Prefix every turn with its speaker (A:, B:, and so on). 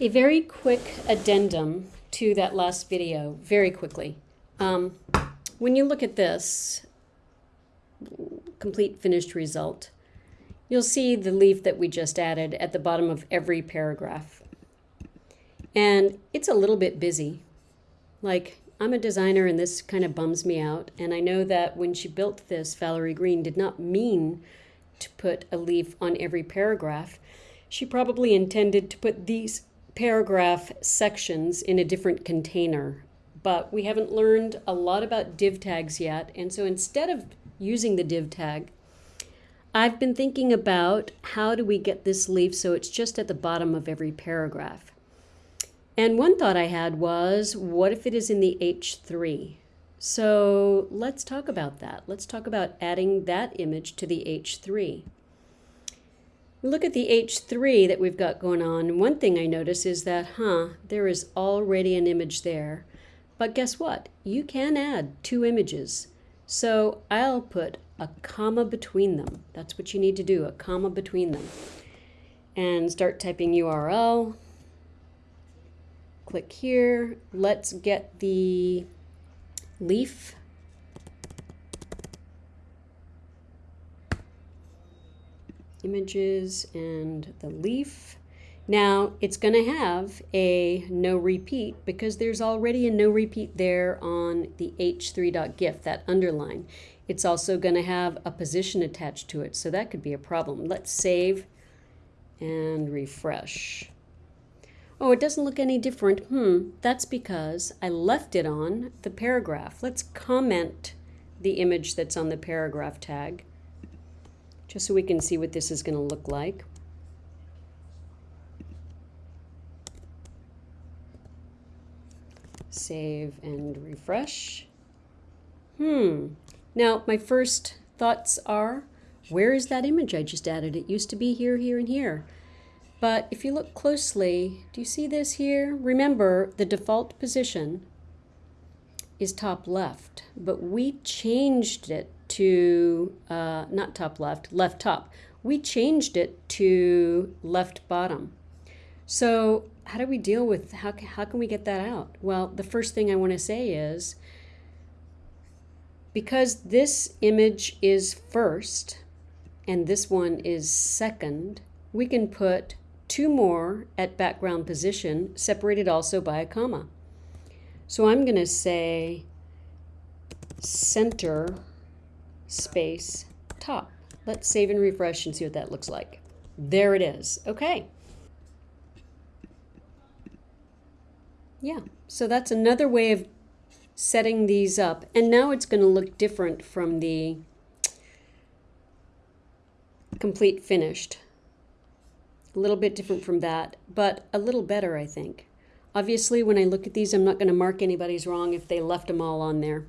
A: A very quick addendum to that last video, very quickly. Um, when you look at this complete finished result, you'll see the leaf that we just added at the bottom of every paragraph. And it's a little bit busy. Like, I'm a designer and this kind of bums me out. And I know that when she built this, Valerie Green did not mean to put a leaf on every paragraph. She probably intended to put these paragraph sections in a different container, but we haven't learned a lot about div tags yet. And so instead of using the div tag, I've been thinking about how do we get this leaf so it's just at the bottom of every paragraph. And one thought I had was, what if it is in the H3? So let's talk about that. Let's talk about adding that image to the H3 look at the H3 that we've got going on. One thing I notice is that, huh, there is already an image there. But guess what? You can add two images. So I'll put a comma between them. That's what you need to do, a comma between them. And start typing URL. Click here. Let's get the leaf images and the leaf. Now it's going to have a no repeat because there's already a no repeat there on the h3.gif, that underline. It's also going to have a position attached to it, so that could be a problem. Let's save and refresh. Oh, it doesn't look any different. Hmm, that's because I left it on the paragraph. Let's comment the image that's on the paragraph tag just so we can see what this is going to look like. Save and refresh. Hmm. Now, my first thoughts are, where is that image I just added? It used to be here, here, and here. But if you look closely, do you see this here? Remember, the default position is top left, but we changed it to, uh, not top left, left top. We changed it to left bottom. So how do we deal with, how, how can we get that out? Well, the first thing I want to say is, because this image is first and this one is second, we can put two more at background position, separated also by a comma. So I'm going to say center space top. Let's save and refresh and see what that looks like. There it is. Okay. Yeah, so that's another way of setting these up. And now it's going to look different from the complete finished. A little bit different from that, but a little better, I think. Obviously, when I look at these, I'm not going to mark anybody's wrong if they left them all on there.